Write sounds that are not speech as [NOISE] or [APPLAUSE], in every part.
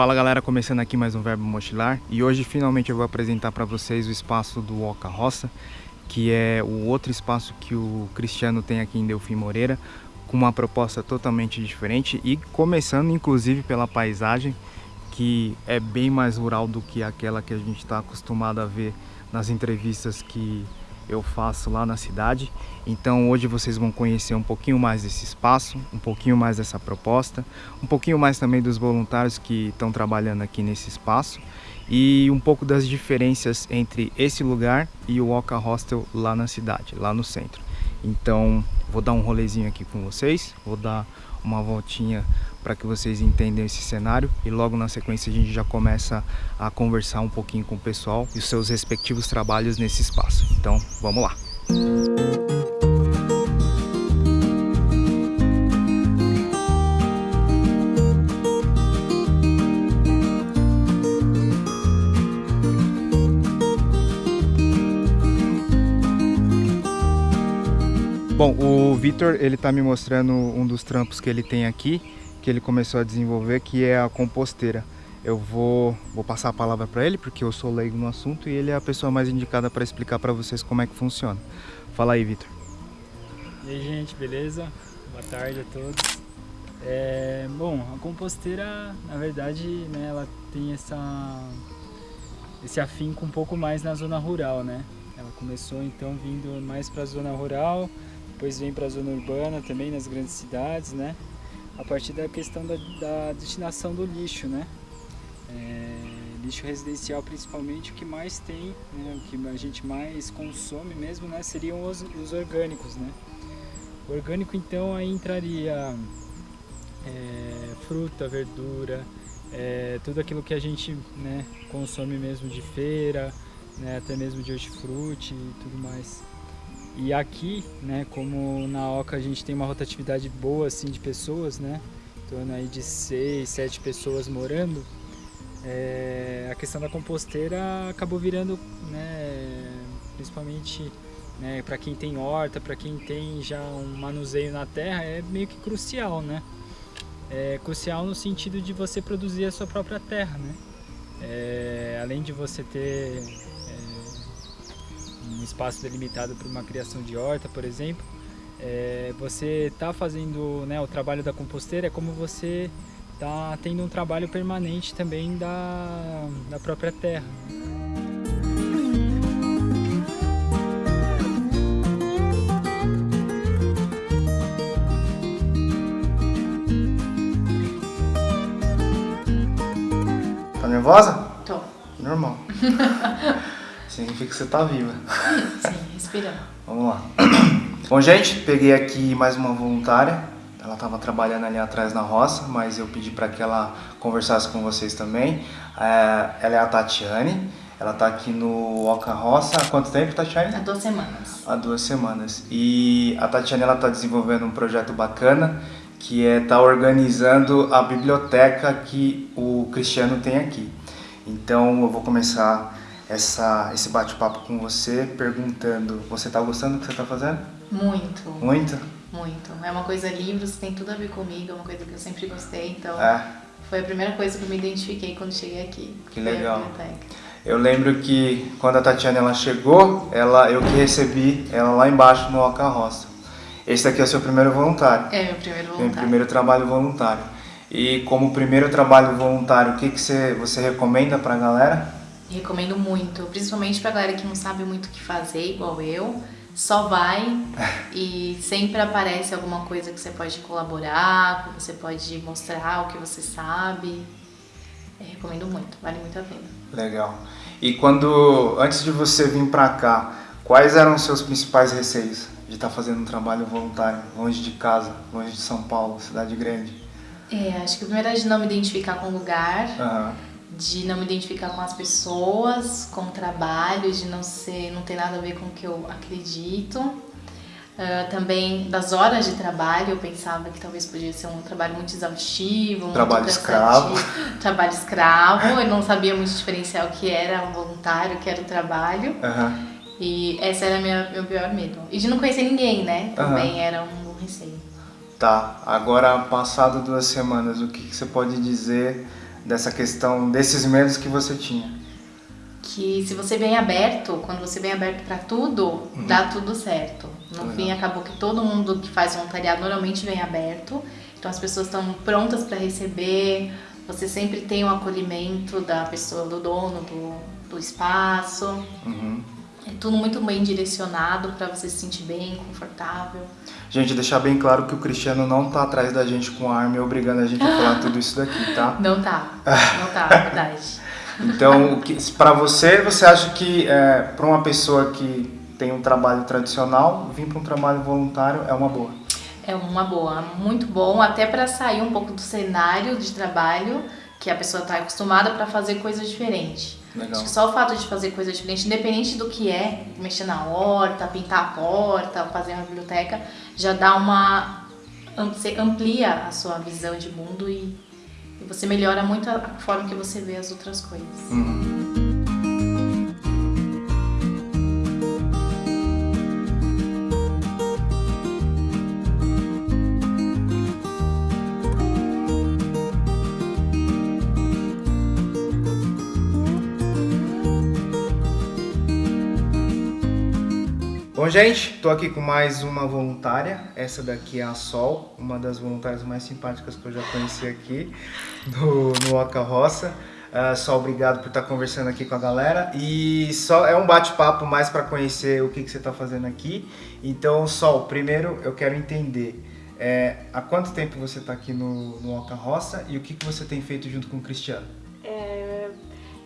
Fala galera, começando aqui mais um Verbo Mochilar e hoje finalmente eu vou apresentar para vocês o espaço do Oca Roça, que é o outro espaço que o Cristiano tem aqui em Delfim Moreira, com uma proposta totalmente diferente e começando inclusive pela paisagem, que é bem mais rural do que aquela que a gente está acostumado a ver nas entrevistas que eu faço lá na cidade. Então hoje vocês vão conhecer um pouquinho mais desse espaço, um pouquinho mais dessa proposta, um pouquinho mais também dos voluntários que estão trabalhando aqui nesse espaço e um pouco das diferenças entre esse lugar e o Oca Hostel lá na cidade, lá no centro. Então vou dar um rolezinho aqui com vocês, vou dar uma voltinha para que vocês entendam esse cenário e logo na sequência a gente já começa a conversar um pouquinho com o pessoal e os seus respectivos trabalhos nesse espaço. Então, vamos lá! Bom, o Vitor, ele tá me mostrando um dos trampos que ele tem aqui, que ele começou a desenvolver, que é a composteira. Eu vou, vou passar a palavra para ele, porque eu sou leigo no assunto e ele é a pessoa mais indicada para explicar para vocês como é que funciona. Fala aí, Vitor. E aí, gente, beleza? Boa tarde a todos. É, bom, a composteira, na verdade, né, ela tem essa, esse afinco um pouco mais na zona rural, né? Ela começou então vindo mais para a zona rural, depois vem para a zona urbana também, nas grandes cidades, né? A partir da questão da, da destinação do lixo, né? É, lixo residencial principalmente, o que mais tem, né? o que a gente mais consome mesmo, né? Seriam os, os orgânicos, né? O orgânico então aí entraria é, fruta, verdura, é, tudo aquilo que a gente né, consome mesmo de feira, né, até mesmo de hortifruti e tudo mais. E aqui, né, como na Oca a gente tem uma rotatividade boa assim de pessoas, né, em torno aí de 6, 7 pessoas morando, é, a questão da composteira acabou virando, né, principalmente né, para quem tem horta, para quem tem já um manuseio na terra, é meio que crucial, né? É crucial no sentido de você produzir a sua própria terra, né? É, além de você ter um espaço delimitado para uma criação de horta, por exemplo, é, você está fazendo né, o trabalho da composteira é como você está tendo um trabalho permanente também da, da própria terra. Tá nervosa? Tô. Normal. [LAUGHS] Significa que você tá viva. Sim, respirando. [LAUGHS] Vamos lá. Bom, gente, peguei aqui mais uma voluntária. Ela estava trabalhando ali atrás na roça, mas eu pedi para que ela conversasse com vocês também. É, ela é a Tatiane. Ela está aqui no Oca Roça há quanto tempo, Tatiane? Há duas semanas. Há duas semanas. E a Tatiane ela está desenvolvendo um projeto bacana que é estar tá organizando a biblioteca que o Cristiano tem aqui. Então eu vou começar essa, esse bate-papo com você, perguntando, você está gostando do que você está fazendo? Muito. Muito? Muito. É uma coisa, livros tem tudo a ver comigo, é uma coisa que eu sempre gostei, então é. foi a primeira coisa que eu me identifiquei quando cheguei aqui. Que legal. Eu lembro que quando a Tatiana ela chegou, ela, eu que recebi ela lá embaixo no Oca Roça. Esse aqui é o seu primeiro voluntário. É, meu primeiro voluntário. Meu primeiro trabalho voluntário. E como primeiro trabalho voluntário, o que, que você, você recomenda para a galera? Recomendo muito, principalmente pra galera que não sabe muito o que fazer, igual eu. Só vai [LAUGHS] e sempre aparece alguma coisa que você pode colaborar, que você pode mostrar o que você sabe. Eu recomendo muito, vale muito a pena. Legal. E quando, antes de você vir pra cá, quais eram os seus principais receios de estar tá fazendo um trabalho voluntário, longe de casa, longe de São Paulo, cidade grande? É, acho que a primeira é de não me identificar com o lugar. Uhum de não me identificar com as pessoas, com o trabalho, de não ser, não ter nada a ver com o que eu acredito. Uh, também das horas de trabalho, eu pensava que talvez podia ser um trabalho muito exaustivo, trabalho muito escravo. [LAUGHS] Trabalho escravo, eu não sabia muito diferenciar o que era um voluntário, o que era o trabalho. Uhum. E esse era meu, meu pior medo. E de não conhecer ninguém, né? Também uhum. era um receio. Tá, agora passado duas semanas, o que, que você pode dizer dessa questão, desses medos que você tinha? Que se você vem aberto, quando você vem aberto para tudo, uhum. dá tudo certo. No Legal. fim, acabou que todo mundo que faz voluntariado normalmente vem aberto. Então as pessoas estão prontas para receber, você sempre tem o um acolhimento da pessoa, do dono do, do espaço. Uhum. É tudo muito bem direcionado para você se sentir bem, confortável. Gente, deixar bem claro que o Cristiano não tá atrás da gente com arma e obrigando a gente a falar [LAUGHS] tudo isso daqui, tá? Não tá. Não tá, é verdade. [LAUGHS] então, para você, você acha que é, para uma pessoa que tem um trabalho tradicional, vir para um trabalho voluntário é uma boa? É uma boa, muito bom, até para sair um pouco do cenário de trabalho que a pessoa está acostumada para fazer coisas diferentes. Legal. Acho que só o fato de fazer coisas diferentes, independente do que é, mexer na horta, pintar a porta, fazer uma biblioteca, já dá uma. Você amplia a sua visão de mundo e, e você melhora muito a forma que você vê as outras coisas. Uhum. Bom, gente, tô aqui com mais uma voluntária. Essa daqui é a Sol, uma das voluntárias mais simpáticas que eu já conheci aqui no, no Oca Roça. Uh, Sol, obrigado por estar conversando aqui com a galera. E só é um bate-papo mais para conhecer o que, que você está fazendo aqui. Então, Sol, primeiro eu quero entender é, há quanto tempo você está aqui no, no Oca Roça e o que, que você tem feito junto com o Cristiano?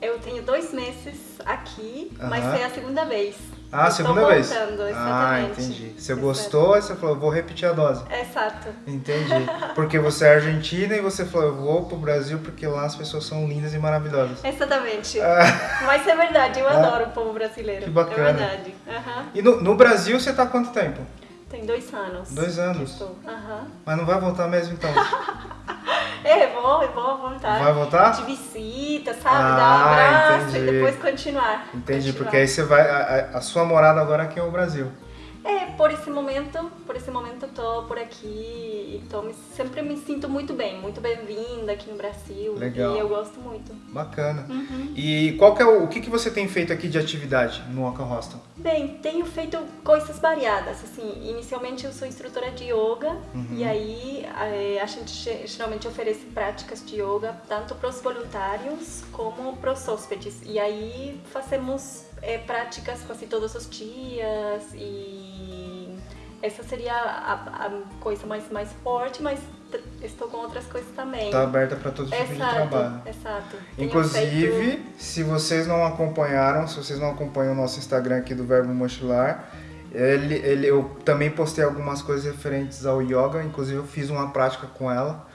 Eu tenho dois meses aqui, uh -huh. mas é a segunda vez. Ah, a segunda vez? Voltando. Ah, entendi. Você gostou e você falou, vou repetir a dose. Exato. Entendi. [LAUGHS] Porque você é argentina e você falou, eu vou pro Brasil porque lá as pessoas são lindas e maravilhosas. Exatamente. Ah. [LAUGHS] Mas é verdade, eu ah. adoro o povo brasileiro. Que bacana. É verdade. Uhum. E no, no Brasil você tá há quanto tempo? Tem dois anos. Dois anos? Estou. Uhum. Mas não vai voltar mesmo então? [LAUGHS] é, vou, vou voltar. Vai voltar? De visita, sabe? Ah, Dar um abraço entendi. e depois continuar. Entendi, continuar. porque aí você vai. A, a, sua morada agora aqui é o Brasil. É, por esse momento, por esse momento tô por aqui e tô me, sempre me sinto muito bem, muito bem-vinda aqui no Brasil. Legal. E eu gosto muito. Bacana. Uhum. E qual que é o, o que, que você tem feito aqui de atividade no Oca Hostel? Bem, tenho feito coisas variadas, assim, inicialmente eu sou instrutora de yoga uhum. e aí eh, a gente geralmente oferece práticas de yoga tanto para os voluntários como para os hóspedes e aí fazemos é, práticas quase todos os dias e essa seria a, a, coisa mais, mais forte, mas estou com outras coisas também. Está aberta para todo tipo exato, de trabalho. Exato. Inclusive, feito... se vocês não acompanharam, se vocês não acompanham o nosso Instagram aqui do Verbo Mochilar, ele, ele, eu também postei algumas coisas referentes ao yoga, inclusive eu fiz uma prática com ela.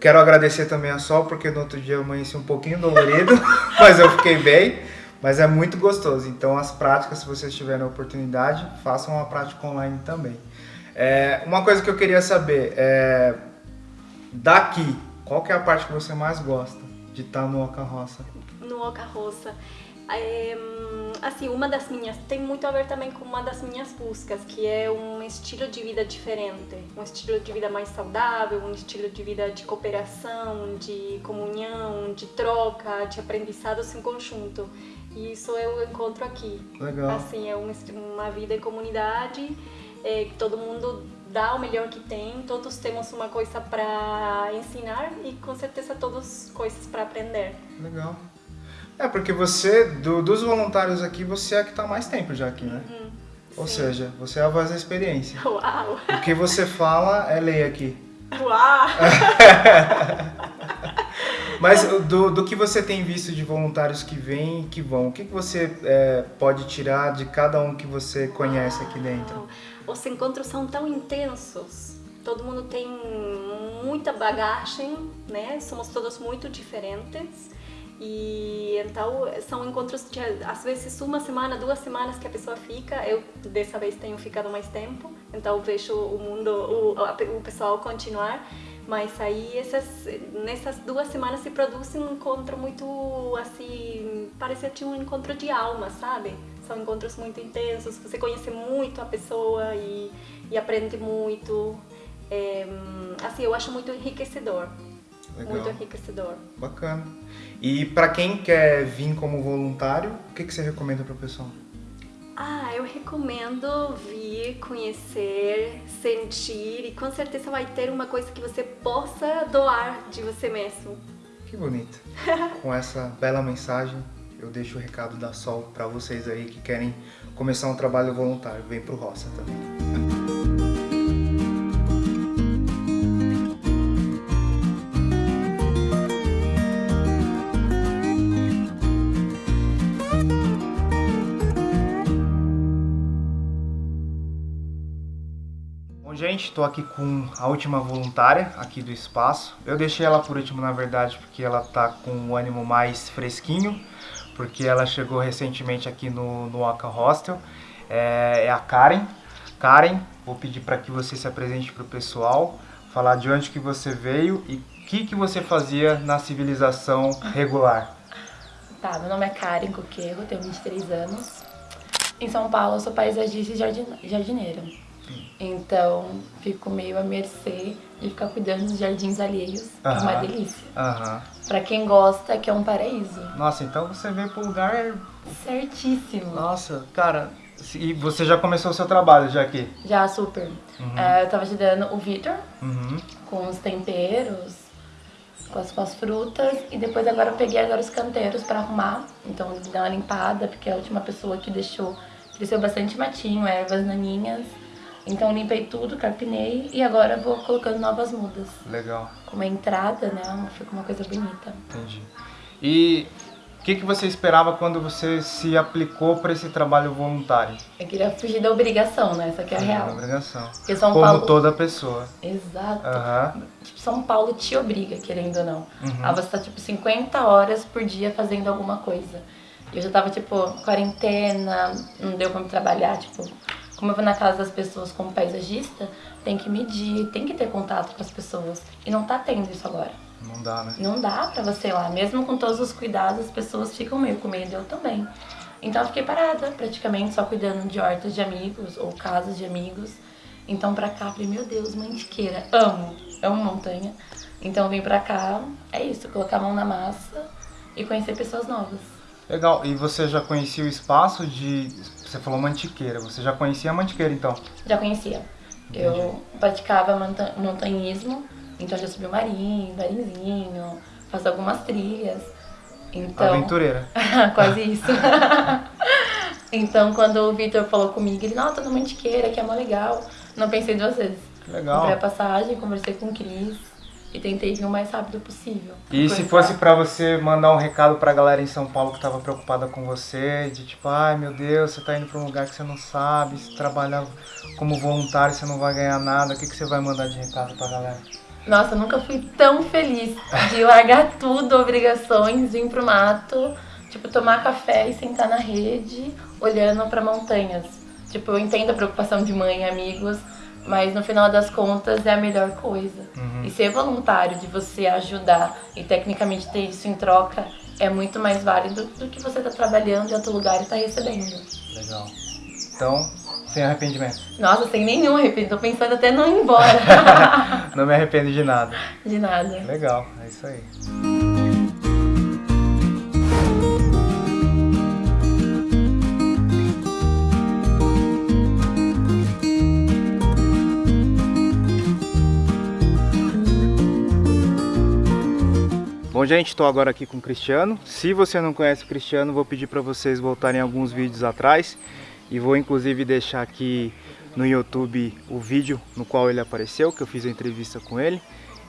Quero agradecer também a Sol, porque no outro dia eu amanheci um pouquinho dolorido, [LAUGHS] mas eu fiquei bem. Mas é muito gostoso. Então as práticas, se vocês tiverem a oportunidade, façam uma prática online também. É, uma coisa que eu queria saber é daqui, qual que é a parte que você mais gosta de estar no Oca Roça? No Oca Roça. É, assim, uma das minhas, tem muito a ver também com uma das minhas buscas, que é um estilo de vida diferente, um estilo de vida mais saudável, um estilo de vida de cooperação, de comunhão, de troca, de aprendizados em conjunto. E isso eu encontro aqui. Legal. Assim, é um, uma vida em comunidade, é, que todo mundo dá o melhor que tem, todos temos uma coisa para ensinar e com certeza todos coisas para aprender. Legal. É, porque você, do, dos voluntários aqui, você é a que está mais tempo já aqui, né? Uhum, Ou seja, você é a voz da experiência. [LAUGHS] Uau! O que você fala é lei aqui. [LAUGHS] Uau! [LAUGHS] Mas do, do que você tem visto de voluntários que vêm e que vão, o que, que você é, pode tirar de cada um que você conhece aqui dentro? Os encontros são tão intensos, todo mundo tem muita bagagem, né? Somos todos muito diferentes. E então são encontros de às vezes uma semana, duas semanas que a pessoa fica. Eu dessa vez tenho ficado mais tempo, então vejo o mundo, o, o pessoal continuar. Mas aí essas, nessas duas semanas se produz um encontro muito assim, parece que um encontro de alma, sabe? São encontros muito intensos, você conhece muito a pessoa e, e aprende muito. É, assim, eu acho muito enriquecedor. Legal. muito enriquecedor. Bacana. E para quem quer vir como voluntário, o que, que você recomenda para o pessoal? Ah, eu recomendo vir, conhecer, sentir e com certeza vai ter uma coisa que você possa doar de você mesmo. Que bonito. [LAUGHS] Com essa bela mensagem, eu deixo o recado da Sol para vocês aí que querem começar um trabalho voluntário. Vem pro Roça também. Estou aqui com a última voluntária aqui do espaço. Eu deixei ela por último, na verdade, porque ela tá com o ânimo mais fresquinho, porque ela chegou recentemente aqui no, no Oca Hostel. É, é a Karen. Karen, vou pedir para que você se apresente para o pessoal, falar de onde que você veio e o que, que você fazia na civilização regular. Tá, meu nome é Karen Coqueiro, tenho 23 anos. Em São Paulo, eu sou paisagista e jardine- jardineira. Então, fico meio à mercê de ficar cuidando dos jardins alheios, é uma delícia. Aham. Pra quem gosta, que é um paraíso. Nossa, então você veio pro lugar. Certíssimo. Nossa, cara. E você já começou o seu trabalho já aqui? Já, super. É, eu tava ajudando o Vitor Uhum. com os temperos, com as, com as frutas. E depois agora eu peguei agora os canteiros pra arrumar. Então, dar uma limpada, porque a última pessoa que deixou cresceu bastante matinho, ervas naninhas. Então, limpei tudo, carpinei e agora vou colocando novas mudas. Legal, Com uma entrada, né? Fica uma coisa bonita. entendi. E o que, que você esperava quando você se aplicou para esse trabalho voluntário? Eu queria fugir da obrigação, né? Essa aqui é a real. obrigação. Porque São Como Paulo. toda pessoa. Exato. Aham. Tipo, São Paulo te obriga, querendo ou não. Uhum. A você tá, tipo, 50 horas por dia fazendo alguma coisa. Eu já tava, tipo, quarentena, não deu pra me trabalhar, tipo... Como eu vou na casa das pessoas como paisagista, tem que medir, tem que ter contato com as pessoas. E não tá tendo isso agora. Não dá, né? Não dá pra você ir lá. Mesmo com todos os cuidados, as pessoas ficam meio com medo, eu também. Então eu fiquei parada, praticamente, só cuidando de hortas de amigos ou casas de amigos. Então pra cá, falei, meu Deus, mantiqueira, amo, amo montanha. Então vim pra cá, é isso, colocar a mão na massa e conhecer pessoas novas. Legal. E você já conhecia o espaço de. Você falou mantiqueira. Você já conhecia a mantiqueira então? Já conhecia. Eu praticava monta- montanhismo, então já subi o marinho, marinzinho, faço algumas trilhas. Então, Aventureira. [LAUGHS] Quase isso. [LAUGHS] então, quando o Vitor falou comigo, ele, não, tô no Mantiqueira, que é mó legal. Não pensei duas vezes. Que legal. Comprei a passagem, conversei com o Cris e tentei vir o mais rápido possível. E se fosse pra você mandar um recado pra galera em São Paulo que tava preocupada com você, de tipo, ai meu Deus, você tá indo pra um lugar que você não sabe, se trabalhar como voluntário você não vai ganhar nada, o que, que você vai mandar de recado pra galera? Nossa, eu nunca fui tão feliz de largar [LAUGHS] tudo, obrigações, vir pro mato, tipo, tomar café e sentar na rede, olhando pra montanhas. Tipo, eu entendo a preocupação de mãe e amigos, mas no final das contas é a melhor coisa. E ser voluntário, de você ajudar e tecnicamente ter isso em troca, é muito mais válido do que você tá trabalhando em outro lugar e tá recebendo. Legal. Então, sem arrependimento. Nossa, sem nenhum arrependimento, tô pensando até não ir embora. [LAUGHS] Não me arrependo de nada. de nada. Legal, é isso aí. Bom, gente, estou agora aqui com o Cristiano. Se você não conhece o Cristiano, vou pedir para vocês voltarem alguns vídeos atrás e vou inclusive deixar aqui no YouTube o vídeo no qual ele apareceu, que eu fiz a entrevista com ele.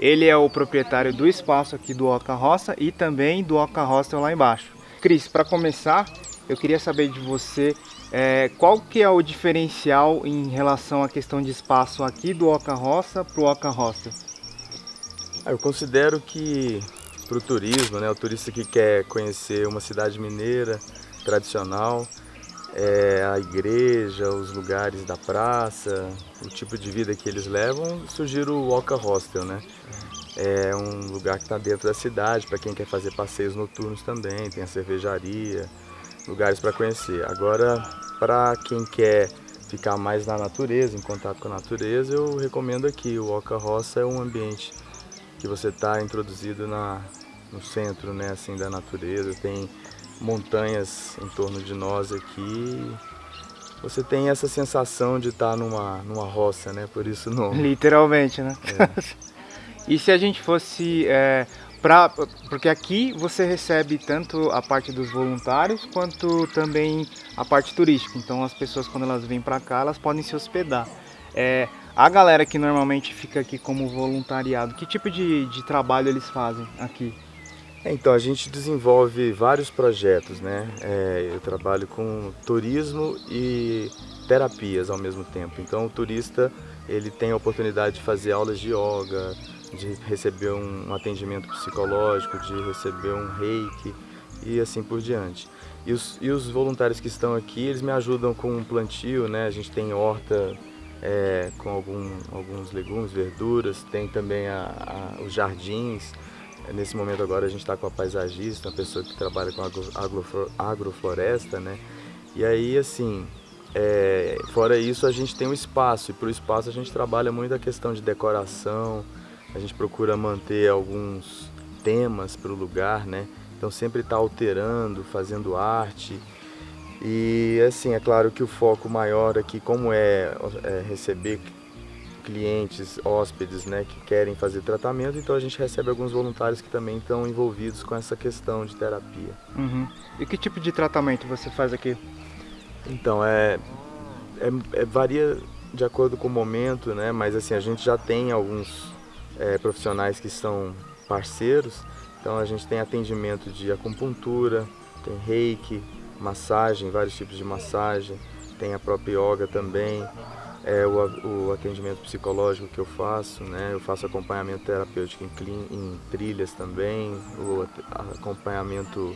Ele é o proprietário do espaço aqui do Oca Roça e também do Oca Hostel lá embaixo. Cris, para começar, eu queria saber de você é, qual que é o diferencial em relação à questão de espaço aqui do Oca Roça para o Oca Hostel? Ah, Eu considero que para o turismo, né, o turista que quer conhecer uma cidade mineira tradicional, é, a igreja, os lugares da praça, o tipo de vida que eles levam, sugiro o Oca Hostel, né? É um lugar que está dentro da cidade, para quem quer fazer passeios noturnos também, tem a cervejaria, lugares para conhecer. Agora, para quem quer ficar mais na natureza, em contato com a natureza, eu recomendo aqui. O Oca Roça é um ambiente que você está introduzido na, no centro né, assim, da natureza, tem montanhas em torno de nós aqui. Você tem essa sensação de estar tá numa, numa roça, né? Por isso não. Literalmente, né? É. [LAUGHS] e se a gente fosse é, Pra, porque aqui você recebe tanto a parte dos voluntários quanto também a parte turística. Então as pessoas quando elas vêm para cá elas podem se hospedar. É, a galera que normalmente fica aqui como voluntariado, que tipo de, de trabalho eles fazem aqui? É, então a gente desenvolve vários projetos, né? É, eu trabalho com turismo e terapias ao mesmo tempo. Então o turista ele tem a oportunidade de fazer aulas de yoga, de receber um atendimento psicológico, de receber um reiki e assim por diante. E os, e os voluntários que estão aqui, eles me ajudam com um plantio, né? A gente tem horta é, com algum, alguns legumes, verduras, tem também a, a, os jardins. Nesse momento agora a gente está com a paisagista, uma pessoa que trabalha com agro, agrofloresta, né? E aí, assim, é, fora isso, a gente tem um espaço, e para o espaço a gente trabalha muito a questão de decoração, a gente procura manter alguns temas para o lugar, né? Então sempre está alterando, fazendo arte. E assim, é claro que o foco maior aqui, como é, é receber clientes, hóspedes, né, que querem fazer tratamento, então a gente recebe alguns voluntários que também estão envolvidos com essa questão de terapia. Uhum. E que tipo de tratamento você faz aqui? Então, é, é, é, varia de acordo com o momento, né, mas assim, a gente já tem alguns é, profissionais que são parceiros. Então a gente tem atendimento de acupuntura, tem reiki, massagem, vários tipos de massagem, tem a própria yoga também, é, o, o atendimento psicológico que eu faço, né? eu faço acompanhamento terapêutico em, em trilhas também, o acompanhamento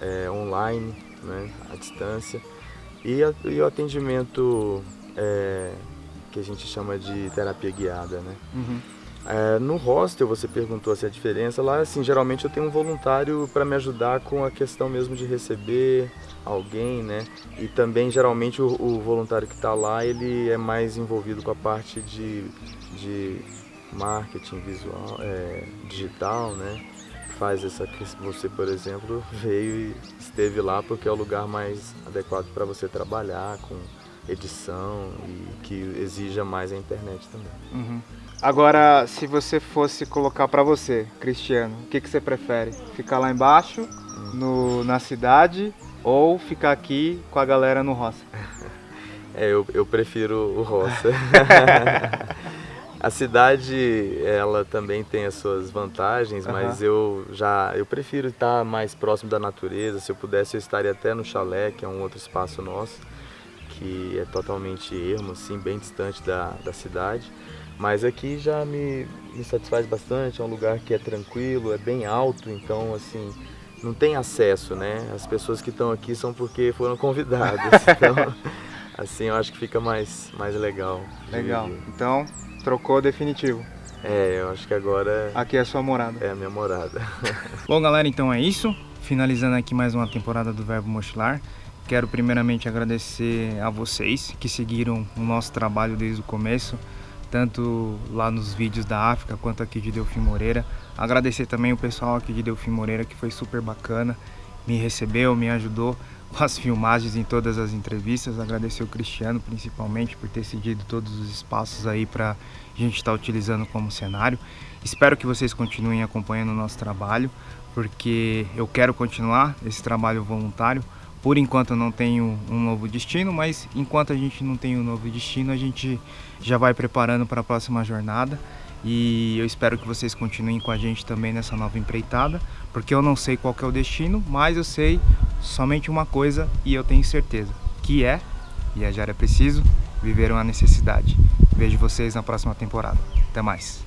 é, online, né? à distância, e, a, e o atendimento é, que a gente chama de terapia guiada. Né? Uhum. É, no hostel, você perguntou se a diferença, lá assim, geralmente eu tenho um voluntário para me ajudar com a questão mesmo de receber alguém, né? E também geralmente o, o voluntário que está lá, ele é mais envolvido com a parte de, de marketing visual, é, digital, né? Faz essa você, por exemplo, [LAUGHS] veio e esteve lá porque é o lugar mais adequado para você trabalhar com edição e que exija mais a internet também. Uhum. Agora, se você fosse colocar para você, Cristiano, o que, que você prefere? Ficar lá embaixo, no, na cidade, ou ficar aqui com a galera no roça? [LAUGHS] É, eu, eu prefiro o roça. [LAUGHS] a cidade, ela também tem as suas vantagens, uhum. mas eu já eu prefiro estar mais próximo da natureza. Se eu pudesse, eu estaria até no chalé, que é um outro espaço nosso, que é totalmente ermo, assim, bem distante da, da cidade. Mas aqui já me, me satisfaz bastante, é um lugar que é tranquilo, é bem alto, então assim, não tem acesso, né? As pessoas que estão aqui são porque foram [LAUGHS] convidadas. Então, [LAUGHS] assim, eu acho que fica mais, mais legal. Legal. Então, trocou definitivo. É, eu acho que agora... Aqui é a sua morada. É a minha morada. [LAUGHS] Bom, galera, então é isso. Finalizando aqui mais uma temporada do Verbo Mochilar. Quero primeiramente agradecer a vocês que seguiram o nosso trabalho desde o começo tanto lá nos vídeos da África quanto aqui de Delfim Moreira. Agradecer também o pessoal aqui de Delfim Moreira que foi super bacana, me recebeu, me ajudou [LAUGHS] com as filmagens em todas as entrevistas. Agradecer o Cristiano principalmente por ter cedido todos os espaços aí para a gente estar tá utilizando como cenário. Espero que vocês continuem acompanhando o nosso trabalho, porque eu quero continuar esse trabalho voluntário por enquanto não tenho um novo destino, mas enquanto a gente não tem um novo destino, a gente já vai preparando para a próxima jornada. E eu espero que vocês continuem com a gente também nessa nova empreitada, porque eu não sei qual é o destino, mas eu sei somente uma coisa e eu tenho certeza, que é viajar é preciso, viver uma necessidade. Vejo vocês na próxima temporada. Até mais.